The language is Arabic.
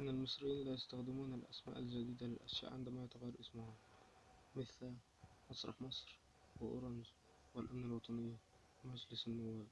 إن المصريين لا يستخدمون الأسماء الجديدة للأشياء عندما يتغير اسمها مثل مسرح مصر وأورنج والأمن الوطني ومجلس النواب.